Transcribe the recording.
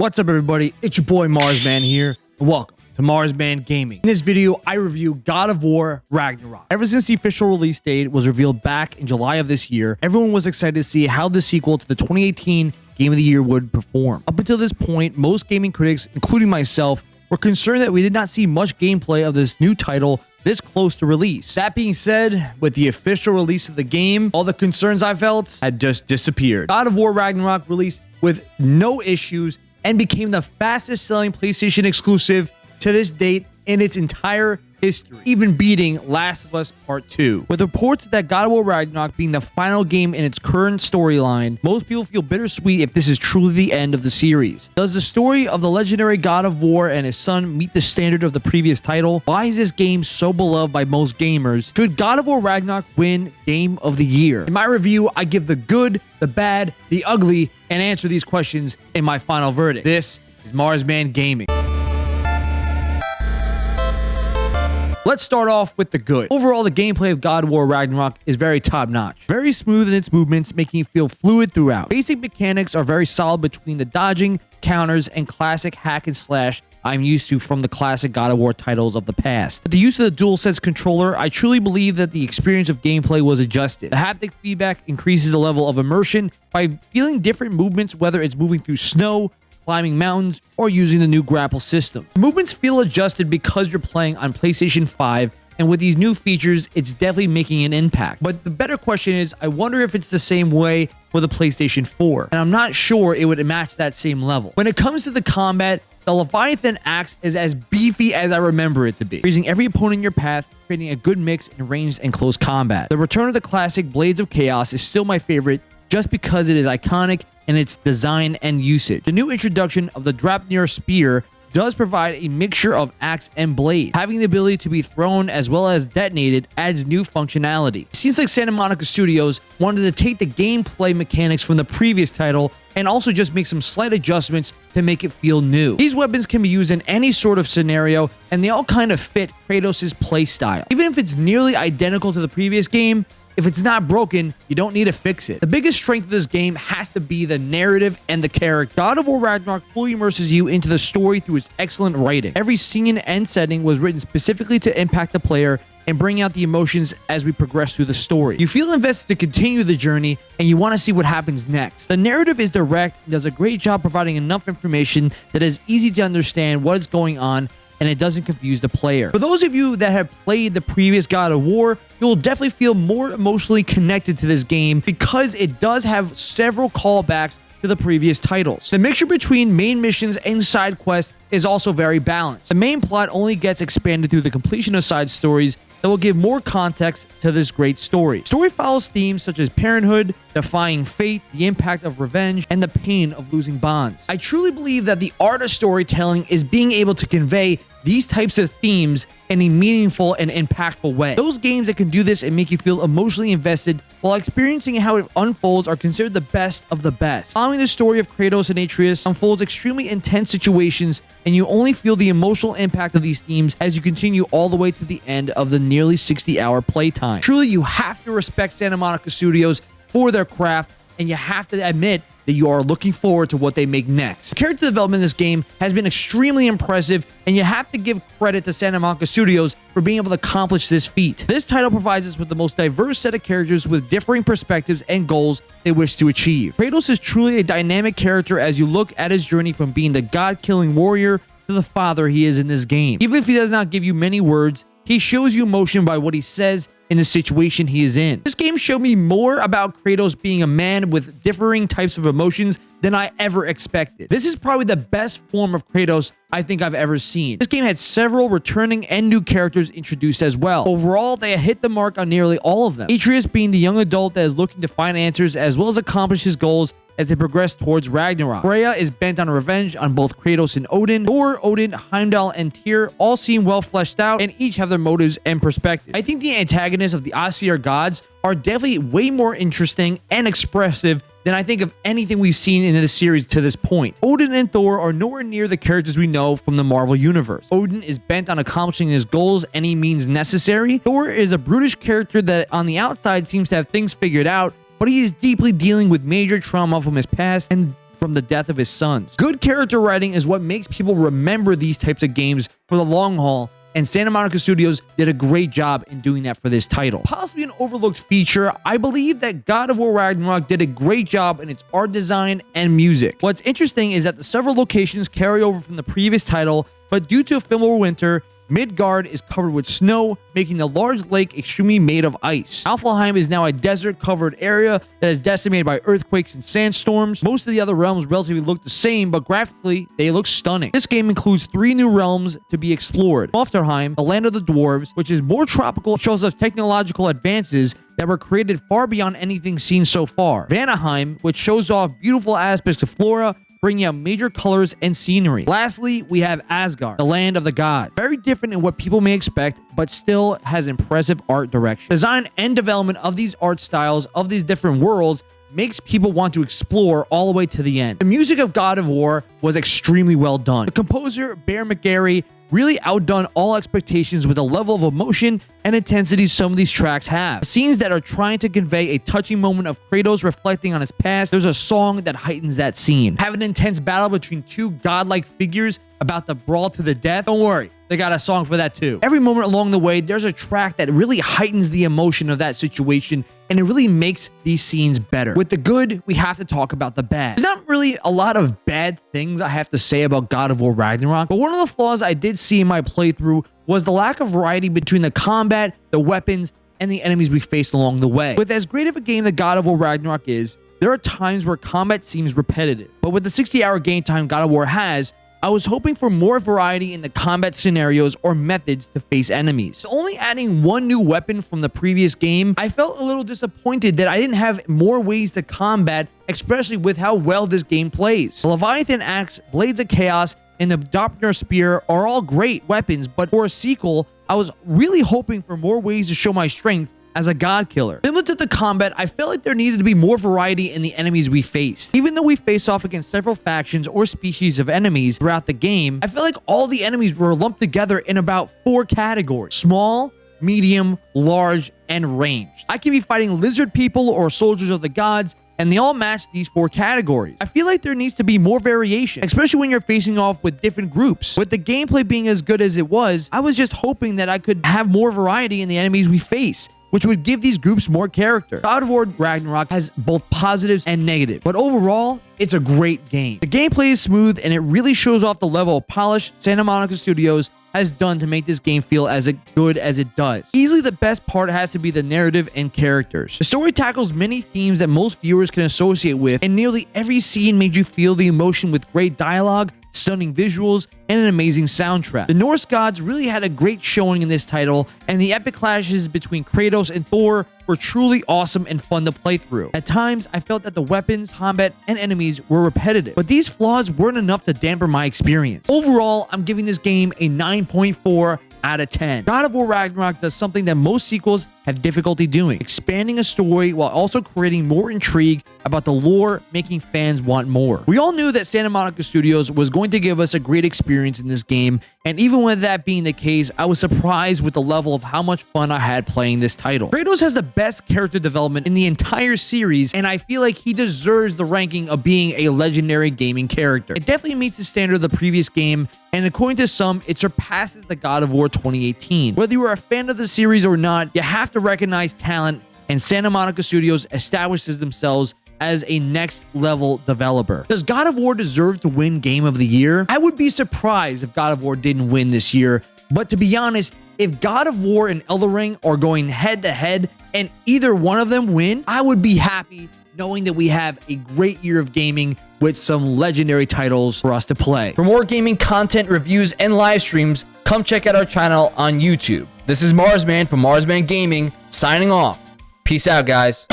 What's up, everybody? It's your boy Marsman here, and welcome to Marsman Gaming. In this video, I review God of War Ragnarok. Ever since the official release date was revealed back in July of this year, everyone was excited to see how the sequel to the 2018 Game of the Year would perform. Up until this point, most gaming critics, including myself, were concerned that we did not see much gameplay of this new title this close to release. That being said, with the official release of the game, all the concerns I felt had just disappeared. God of War Ragnarok released with no issues and became the fastest selling PlayStation exclusive to this date in its entire history, even beating Last of Us Part 2. With reports that God of War Ragnarok being the final game in its current storyline, most people feel bittersweet if this is truly the end of the series. Does the story of the legendary God of War and his son meet the standard of the previous title? Why is this game so beloved by most gamers? Should God of War Ragnarok win Game of the Year? In my review, I give the good, the bad, the ugly, and answer these questions in my final verdict. This is Marsman Gaming. Let's start off with the good. Overall, the gameplay of God War Ragnarok is very top notch. Very smooth in its movements, making you feel fluid throughout. Basic mechanics are very solid between the dodging, counters, and classic hack and slash I'm used to from the classic God of War titles of the past. With the use of the DualSense controller, I truly believe that the experience of gameplay was adjusted. The haptic feedback increases the level of immersion by feeling different movements, whether it's moving through snow, climbing mountains, or using the new grapple system. Movements feel adjusted because you're playing on PlayStation 5 and with these new features, it's definitely making an impact. But the better question is, I wonder if it's the same way for the PlayStation 4. And I'm not sure it would match that same level. When it comes to the combat, the Leviathan axe is as beefy as I remember it to be, freezing every opponent in your path, creating a good mix in ranged and close combat. The return of the classic Blades of Chaos is still my favorite just because it is iconic in its design and usage. The new introduction of the Draupnir Spear does provide a mixture of axe and blade. Having the ability to be thrown as well as detonated adds new functionality. It seems like Santa Monica Studios wanted to take the gameplay mechanics from the previous title and also just make some slight adjustments to make it feel new. These weapons can be used in any sort of scenario, and they all kind of fit Kratos' playstyle. Even if it's nearly identical to the previous game, if it's not broken, you don't need to fix it. The biggest strength of this game has to be the narrative and the character. God of War Ragnarok fully immerses you into the story through its excellent writing. Every scene and setting was written specifically to impact the player and bring out the emotions as we progress through the story. You feel invested to continue the journey and you want to see what happens next. The narrative is direct and does a great job providing enough information that is easy to understand what is going on and it doesn't confuse the player. For those of you that have played the previous God of War, you'll definitely feel more emotionally connected to this game because it does have several callbacks to the previous titles. The mixture between main missions and side quests is also very balanced. The main plot only gets expanded through the completion of side stories that will give more context to this great story. Story follows themes such as parenthood, defying fate, the impact of revenge, and the pain of losing bonds. I truly believe that the art of storytelling is being able to convey these types of themes in a meaningful and impactful way. Those games that can do this and make you feel emotionally invested while experiencing how it unfolds are considered the best of the best. Following the story of Kratos and Atreus unfolds extremely intense situations and you only feel the emotional impact of these themes as you continue all the way to the end of the nearly 60 hour playtime. Truly, you have to respect Santa Monica Studios for their craft and you have to admit that you are looking forward to what they make next. Character development in this game has been extremely impressive, and you have to give credit to Santa Monica Studios for being able to accomplish this feat. This title provides us with the most diverse set of characters with differing perspectives and goals they wish to achieve. Kratos is truly a dynamic character as you look at his journey from being the god-killing warrior to the father he is in this game. Even if he does not give you many words, he shows you emotion by what he says in the situation he is in. This game showed me more about Kratos being a man with differing types of emotions than I ever expected. This is probably the best form of Kratos I think I've ever seen. This game had several returning and new characters introduced as well. Overall, they hit the mark on nearly all of them. Atreus being the young adult that is looking to find answers as well as accomplish his goals as they progress towards Ragnarok. Freya is bent on revenge on both Kratos and Odin. Thor, Odin, Heimdall, and Tyr all seem well fleshed out and each have their motives and perspectives. I think the antagonists of the Aesir gods are definitely way more interesting and expressive than I think of anything we've seen in the series to this point. Odin and Thor are nowhere near the characters we know from the Marvel Universe. Odin is bent on accomplishing his goals any means necessary. Thor is a brutish character that on the outside seems to have things figured out, but he is deeply dealing with major trauma from his past and from the death of his sons. Good character writing is what makes people remember these types of games for the long haul and Santa Monica Studios did a great job in doing that for this title. Possibly an overlooked feature, I believe that God of War Ragnarok did a great job in its art design and music. What's interesting is that the several locations carry over from the previous title, but due to Fimbulwinter, Midgard is covered with snow, making the large lake extremely made of ice. Alfheim is now a desert-covered area that is decimated by earthquakes and sandstorms. Most of the other realms relatively look the same, but graphically, they look stunning. This game includes three new realms to be explored. Niflheim, the land of the dwarves, which is more tropical, shows us technological advances that were created far beyond anything seen so far. Vanaheim, which shows off beautiful aspects of flora, bringing out major colors and scenery. Lastly, we have Asgard, the land of the gods. Very different in what people may expect, but still has impressive art direction. Design and development of these art styles of these different worlds makes people want to explore all the way to the end. The music of God of War was extremely well done. The composer, Bear McCreary, really outdone all expectations with the level of emotion and intensity some of these tracks have. Scenes that are trying to convey a touching moment of Kratos reflecting on his past, there's a song that heightens that scene. Have an intense battle between two godlike figures about the brawl to the death? Don't worry, they got a song for that too. Every moment along the way, there's a track that really heightens the emotion of that situation and it really makes these scenes better. With the good, we have to talk about the bad. There's not really a lot of bad things I have to say about God of War Ragnarok, but one of the flaws I did see in my playthrough was the lack of variety between the combat, the weapons, and the enemies we faced along the way. With as great of a game that God of War Ragnarok is, there are times where combat seems repetitive. But with the 60 hour game time God of War has, I was hoping for more variety in the combat scenarios or methods to face enemies. Only adding one new weapon from the previous game, I felt a little disappointed that I didn't have more ways to combat, especially with how well this game plays. The Leviathan Axe, Blades of Chaos, and the Draupnir Spear are all great weapons, but for a sequel, I was really hoping for more ways to show my strength as a god killer. Similar to the combat, I felt like there needed to be more variety in the enemies we faced. Even though we face off against several factions or species of enemies throughout the game, I feel like all the enemies were lumped together in about four categories. Small, medium, large, and ranged. I can be fighting lizard people or soldiers of the gods, and they all match these four categories. I feel like there needs to be more variation, especially when you're facing off with different groups. With the gameplay being as good as it was, I was just hoping that I could have more variety in the enemies we face which would give these groups more character. God of War Ragnarok has both positives and negatives, but overall, it's a great game. The gameplay is smooth and it really shows off the level of polish Santa Monica Studios has done to make this game feel as good as it does. Easily the best part has to be the narrative and characters. The story tackles many themes that most viewers can associate with, and nearly every scene made you feel the emotion with great dialogue, stunning visuals, and an amazing soundtrack. The Norse gods really had a great showing in this title, and the epic clashes between Kratos and Thor were truly awesome and fun to play through. At times, I felt that the weapons, combat, and enemies were repetitive, but these flaws weren't enough to damper my experience. Overall, I'm giving this game a 9.4 out of 10. God of War Ragnarok does something that most sequels have difficulty doing, expanding a story while also creating more intrigue about the lore, making fans want more. We all knew that Santa Monica Studios was going to give us a great experience in this game, and even with that being the case, I was surprised with the level of how much fun I had playing this title. Kratos has the best character development in the entire series, and I feel like he deserves the ranking of being a legendary gaming character. It definitely meets the standard of the previous game, and according to some, it surpasses the God of War 2018. Whether you are a fan of the series or not, you have to recognize talent, and Santa Monica Studios establishes themselves as a next level developer. Does God of War deserve to win Game of the Year? I would be surprised if God of War didn't win this year, but to be honest, if God of War and Elden Ring are going head to head and either one of them win, I would be happy knowing that we have a great year of gaming with some legendary titles for us to play. For more gaming content, reviews, and live streams, come check out our channel on YouTube. This is Marsman from Marsman Gaming, signing off. Peace out, guys.